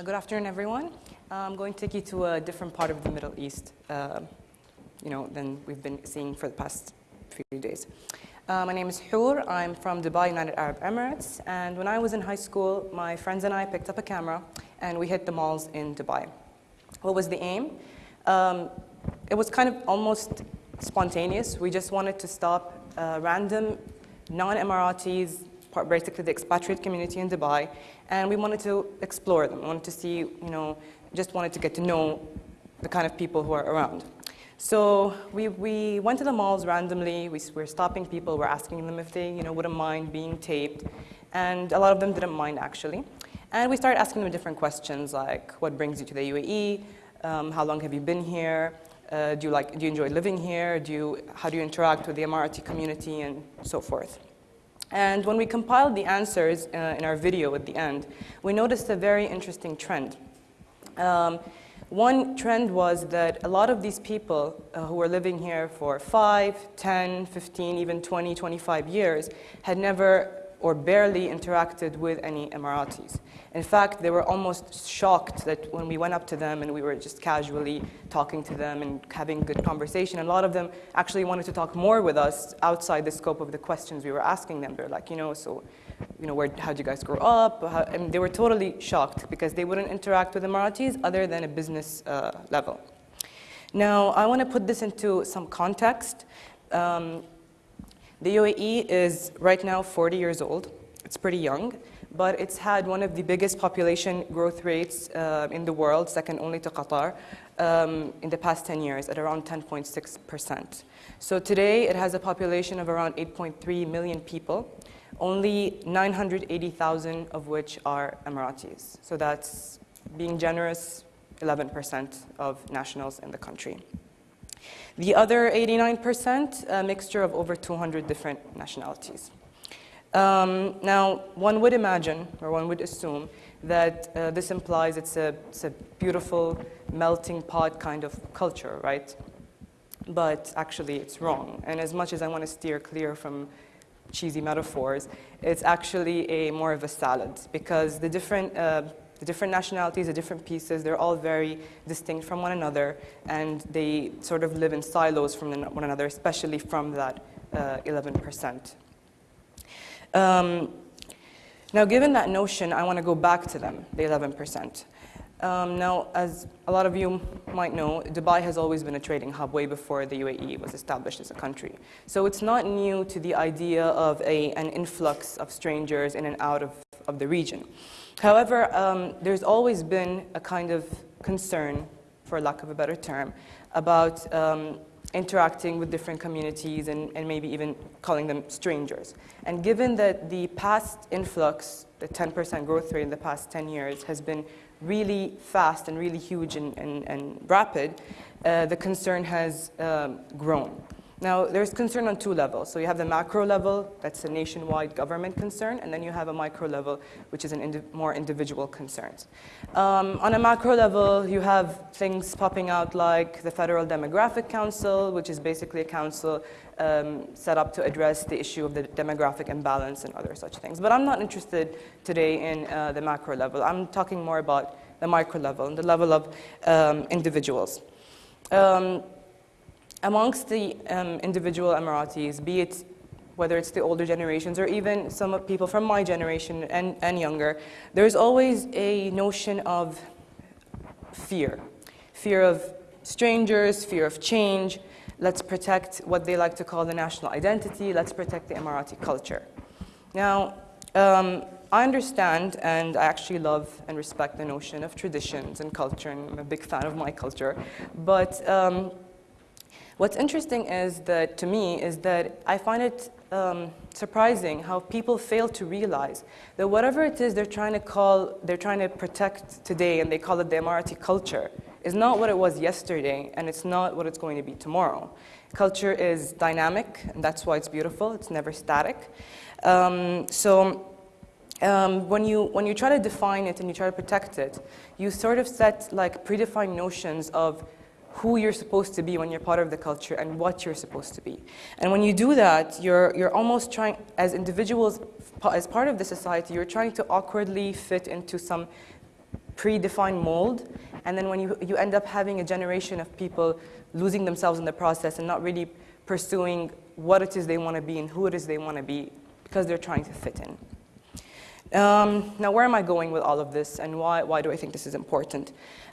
Uh, good afternoon, everyone. Uh, I'm going to take you to a different part of the Middle East, uh, you know, than we've been seeing for the past few days. Uh, my name is Hoor. I'm from Dubai, United Arab Emirates. And when I was in high school, my friends and I picked up a camera and we hit the malls in Dubai. What was the aim? Um, it was kind of almost spontaneous. We just wanted to stop uh, random non-Emiratis, basically the expatriate community in Dubai, and we wanted to explore them. We wanted to see, you know, just wanted to get to know the kind of people who are around. So we, we went to the malls randomly. We were stopping people. We're asking them if they, you know, wouldn't mind being taped. And a lot of them didn't mind, actually. And we started asking them different questions, like what brings you to the UAE? Um, how long have you been here? Uh, do, you like, do you enjoy living here? Do you, how do you interact with the Emirati community and so forth? And when we compiled the answers uh, in our video at the end, we noticed a very interesting trend. Um, one trend was that a lot of these people uh, who were living here for 5, 10, 15, even 20, 25 years had never or barely interacted with any Emiratis. In fact, they were almost shocked that when we went up to them and we were just casually talking to them and having good conversation, a lot of them actually wanted to talk more with us outside the scope of the questions we were asking them. They're like, you know, so, you know, where, how'd you guys grow up? How, and they were totally shocked because they wouldn't interact with Emiratis other than a business uh, level. Now, I want to put this into some context. Um, the UAE is right now 40 years old. It's pretty young, but it's had one of the biggest population growth rates uh, in the world, second only to Qatar, um, in the past 10 years at around 10.6%. So today it has a population of around 8.3 million people, only 980,000 of which are Emiratis. So that's being generous, 11% of nationals in the country. The other 89%, a mixture of over 200 different nationalities. Um, now, one would imagine, or one would assume, that uh, this implies it's a, it's a beautiful melting pot kind of culture, right? But actually, it's wrong. And as much as I want to steer clear from cheesy metaphors, it's actually a more of a salad because the different uh, the different nationalities, the different pieces, they're all very distinct from one another, and they sort of live in silos from one another, especially from that uh, 11%. Um, now, given that notion, I want to go back to them, the 11%. Um, now, as a lot of you might know, Dubai has always been a trading hub way before the UAE was established as a country. So it's not new to the idea of a, an influx of strangers in and out of, of the region. However, um, there's always been a kind of concern, for lack of a better term, about um, interacting with different communities and, and, maybe even calling them strangers. And given that the past influx, the 10% growth rate in the past 10 years has been really fast and really huge and, and, and rapid, uh, the concern has um, grown. Now, there's concern on two levels. So you have the macro level, that's a nationwide government concern, and then you have a micro level, which is an indi more individual concerns. Um, on a macro level, you have things popping out like the Federal Demographic Council, which is basically a council um, set up to address the issue of the demographic imbalance and other such things. But I'm not interested today in uh, the macro level. I'm talking more about the micro level, and the level of um, individuals. Um, amongst the um, individual Emiratis, be it whether it's the older generations or even some people from my generation and, and younger, there's always a notion of fear. Fear of strangers, fear of change. Let's protect what they like to call the national identity. Let's protect the Emirati culture. Now, um, I understand and I actually love and respect the notion of traditions and culture, and I'm a big fan of my culture. But um, What's interesting is that, to me, is that I find it um, surprising how people fail to realize that whatever it is they're trying to call, they're trying to protect today, and they call it the Emirati culture, is not what it was yesterday, and it's not what it's going to be tomorrow. Culture is dynamic, and that's why it's beautiful. It's never static. Um, so um, when, you, when you try to define it and you try to protect it, you sort of set like predefined notions of who you're supposed to be when you're part of the culture and what you're supposed to be. And when you do that, you're, you're almost trying, as individuals, as part of the society, you're trying to awkwardly fit into some predefined mold. And then when you, you end up having a generation of people losing themselves in the process and not really pursuing what it is they want to be and who it is they want to be because they're trying to fit in. Um, now, where am I going with all of this and why, why do I think this is important?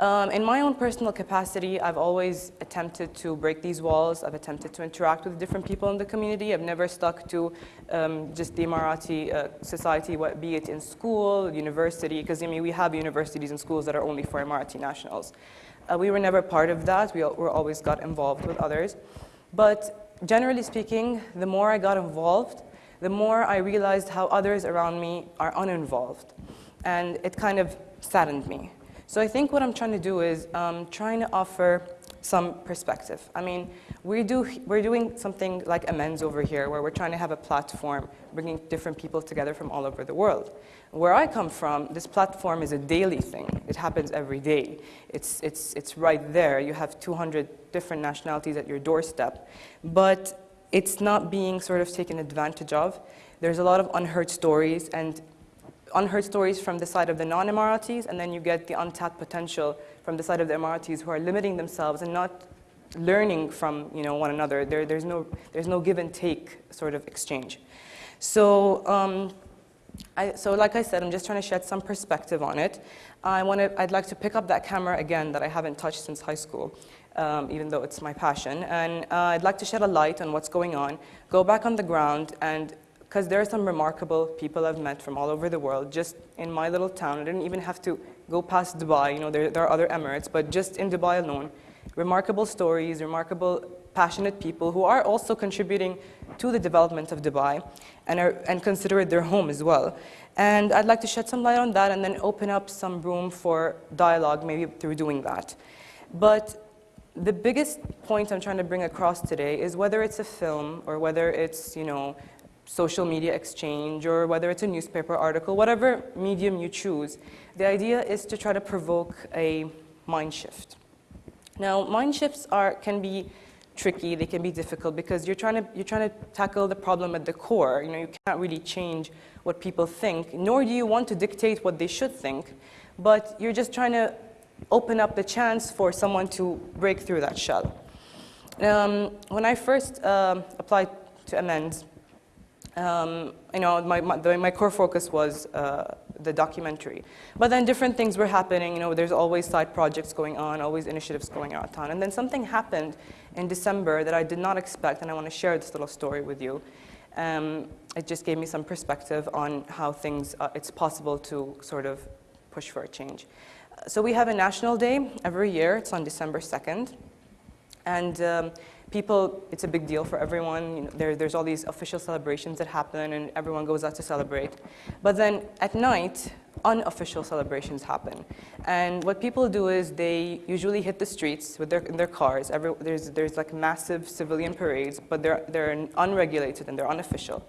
Um, in my own personal capacity, I've always attempted to break these walls. I've attempted to interact with different people in the community. I've never stuck to um, just the Emirati uh, society, what, be it in school, university, because I mean, we have universities and schools that are only for Emirati nationals. Uh, we were never part of that. We were always got involved with others. But generally speaking, the more I got involved, the more I realized how others around me are uninvolved. And it kind of saddened me. So I think what I'm trying to do is um, trying to offer some perspective. I mean, we do, we're doing something like Amends over here, where we're trying to have a platform, bringing different people together from all over the world. Where I come from, this platform is a daily thing. It happens every day. It's, it's, it's right there. You have 200 different nationalities at your doorstep. But it's not being sort of taken advantage of. There's a lot of unheard stories, and unheard stories from the side of the non-Emiratis, and then you get the untapped potential from the side of the Emiratis who are limiting themselves and not learning from you know, one another. There, there's, no, there's no give and take sort of exchange. So, um, I, so like I said, I'm just trying to shed some perspective on it. I wanna, I'd like to pick up that camera again that I haven't touched since high school, um, even though it's my passion. And uh, I'd like to shed a light on what's going on, go back on the ground and because there are some remarkable people I've met from all over the world. Just in my little town, I didn't even have to go past Dubai. You know, there, there are other Emirates, but just in Dubai alone, remarkable stories, remarkable, passionate people who are also contributing to the development of Dubai and, are, and consider it their home as well. And I'd like to shed some light on that and then open up some room for dialogue, maybe through doing that. But the biggest point I'm trying to bring across today is whether it's a film or whether it's, you know, social media exchange or whether it's a newspaper article, whatever medium you choose, the idea is to try to provoke a mind shift. Now, mind shifts are, can be tricky, they can be difficult because you're trying, to, you're trying to tackle the problem at the core. You know, you can't really change what people think, nor do you want to dictate what they should think, but you're just trying to open up the chance for someone to break through that shell. Um, when I first um, applied to Amends, um, you know, my, my, my, core focus was uh, the documentary. But then different things were happening. You know, there's always side projects going on, always initiatives going on. And then something happened in December that I did not expect, and I want to share this little story with you. Um, it just gave me some perspective on how things, uh, it's possible to sort of push for a change. So we have a national day every year. It's on December 2nd. And um, people, it's a big deal for everyone. You know, there, there's all these official celebrations that happen and everyone goes out to celebrate. But then at night, unofficial celebrations happen. And what people do is they usually hit the streets with their, in their cars. Every, there's, there's like massive civilian parades, but they're, they're unregulated and they're unofficial.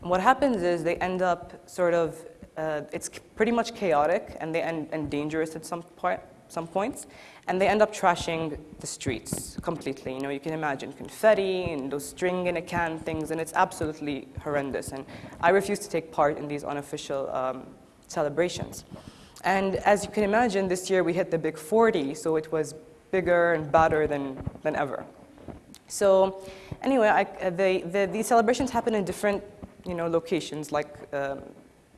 And what happens is they end up sort of, uh, it's pretty much chaotic and, they end, and dangerous at some, point, some points and they end up trashing the streets completely. You know, you can imagine confetti and those string in a can things, and it's absolutely horrendous. And I refuse to take part in these unofficial um, celebrations. And as you can imagine, this year we hit the big 40, so it was bigger and badder than, than ever. So anyway, I, they, the, these celebrations happen in different you know, locations, like um,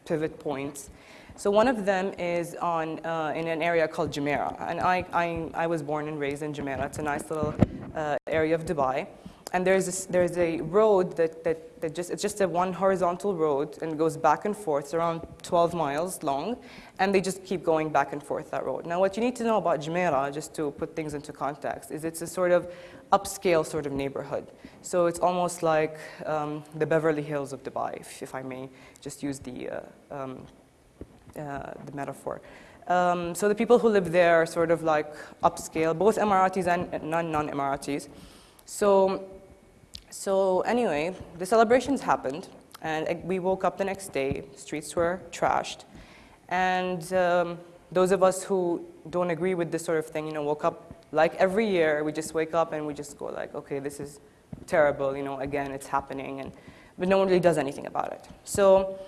pivot points. So one of them is on, uh, in an area called Jumeirah. And I, I, I, was born and raised in Jumeirah. It's a nice little uh, area of Dubai. And there's, this, there's a road that, that, that just, it's just a one horizontal road and goes back and forth. It's around 12 miles long. And they just keep going back and forth that road. Now, what you need to know about Jumeirah, just to put things into context, is it's a sort of upscale sort of neighborhood. So it's almost like um, the Beverly Hills of Dubai, if, if I may just use the uh, um, uh, the metaphor. Um, so the people who live there are sort of like upscale, both Emiratis and non-Emiratis. So, so anyway, the celebrations happened, and we woke up the next day. Streets were trashed, and um, those of us who don't agree with this sort of thing, you know, woke up like every year, we just wake up and we just go like, okay, this is terrible, you know, again, it's happening, and, but no one really does anything about it. So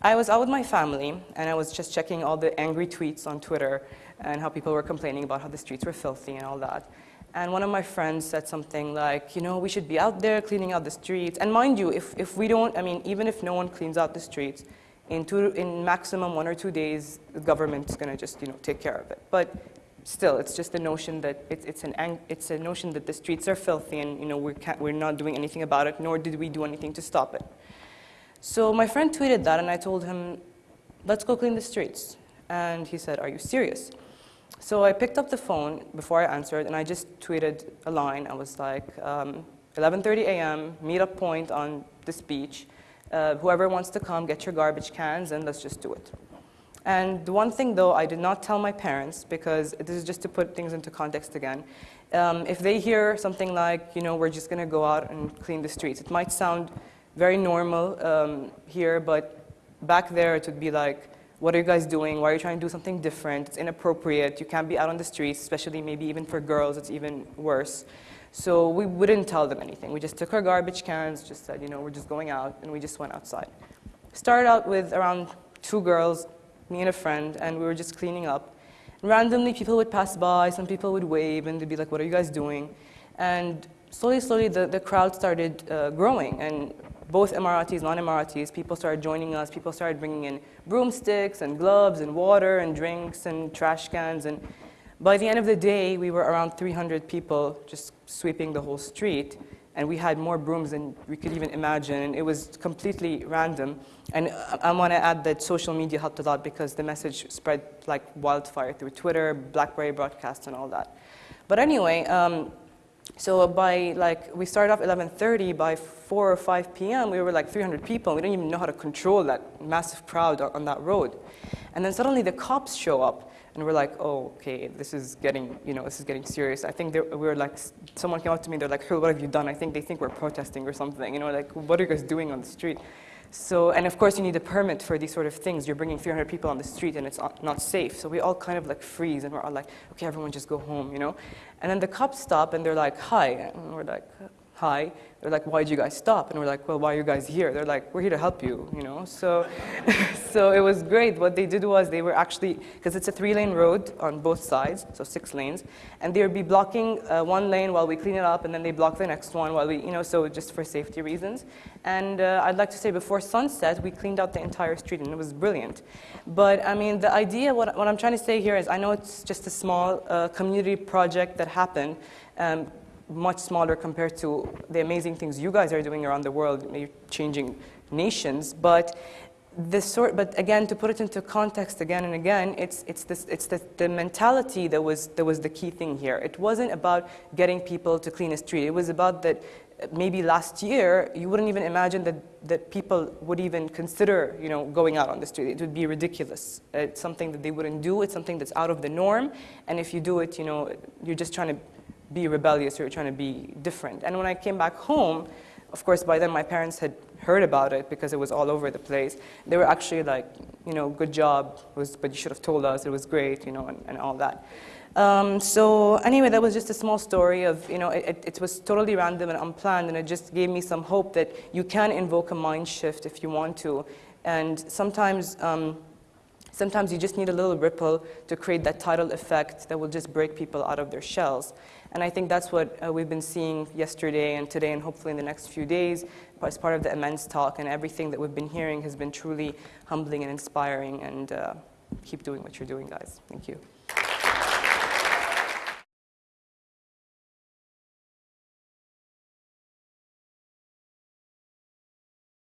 I was out with my family, and I was just checking all the angry tweets on Twitter and how people were complaining about how the streets were filthy and all that. And one of my friends said something like, you know, we should be out there cleaning out the streets. And mind you, if, if we don't, I mean, even if no one cleans out the streets, in, two, in maximum one or two days, the government's going to just, you know, take care of it. But still, it's just a notion that it's, it's, an, it's a notion that the streets are filthy and, you know, we can't, we're not doing anything about it, nor did we do anything to stop it. So my friend tweeted that, and I told him, let's go clean the streets. And he said, are you serious? So I picked up the phone before I answered, and I just tweeted a line. I was like, um, 11.30 a.m., meet up point on this beach. Uh, whoever wants to come, get your garbage cans, and let's just do it. And the one thing, though, I did not tell my parents, because this is just to put things into context again. Um, if they hear something like, you know, we're just going to go out and clean the streets, it might sound very normal um, here, but back there it would be like, what are you guys doing? Why are you trying to do something different? It's inappropriate. You can't be out on the streets, especially maybe even for girls, it's even worse. So we wouldn't tell them anything. We just took our garbage cans, just said, you know, we're just going out, and we just went outside. Started out with around two girls, me and a friend, and we were just cleaning up. Randomly, people would pass by, some people would wave, and they'd be like, what are you guys doing? And slowly, slowly, the, the crowd started uh, growing, and both Emiratis, non-Emiratis, people started joining us. People started bringing in broomsticks and gloves and water and drinks and trash cans. And by the end of the day, we were around 300 people just sweeping the whole street. And we had more brooms than we could even imagine. And it was completely random. And I want to add that social media helped a lot because the message spread like wildfire through Twitter, BlackBerry broadcasts, and all that. But anyway, um, so by like, we started off 11.30, by 4 or 5 p.m., we were like 300 people. and We didn't even know how to control that massive crowd on that road. And then suddenly the cops show up, and we're like, oh, okay, this is getting, you know, this is getting serious. I think we were like, someone came up to me, they're like, hey, what have you done? I think they think we're protesting or something. You know, like, what are you guys doing on the street? So, and of course you need a permit for these sort of things. You're bringing 300 people on the street and it's not safe. So we all kind of like freeze and we're all like, okay, everyone just go home, you know? And then the cops stop and they're like, hi. And we're like, hi. They're like, why did you guys stop? And we're like, well, why are you guys here? They're like, we're here to help you, you know? So, so it was great. What they did was they were actually, because it's a three-lane road on both sides, so six lanes, and they would be blocking uh, one lane while we clean it up, and then they block the next one while we, you know, so just for safety reasons. And uh, I'd like to say before sunset, we cleaned out the entire street, and it was brilliant. But I mean, the idea, what, what I'm trying to say here is, I know it's just a small uh, community project that happened, um, much smaller compared to the amazing things you guys are doing around the world, changing nations. But this sort, but again, to put it into context again and again, it's, it's, this, it's the, the mentality that was, that was the key thing here. It wasn't about getting people to clean a street. It was about that uh, maybe last year, you wouldn't even imagine that, that people would even consider you know, going out on the street. It would be ridiculous. It's something that they wouldn't do. It's something that's out of the norm. And if you do it, you know, you're just trying to be rebellious or trying to be different. And when I came back home, of course, by then my parents had heard about it because it was all over the place. They were actually like, you know, good job, was, but you should have told us, it was great, you know, and, and all that. Um, so anyway, that was just a small story of, you know, it, it, was totally random and unplanned, and it just gave me some hope that you can invoke a mind shift if you want to. And sometimes, um, sometimes you just need a little ripple to create that tidal effect that will just break people out of their shells. And I think that's what uh, we've been seeing yesterday and today and hopefully in the next few days as part of the Amends talk. And everything that we've been hearing has been truly humbling and inspiring. And uh, keep doing what you're doing, guys. Thank you.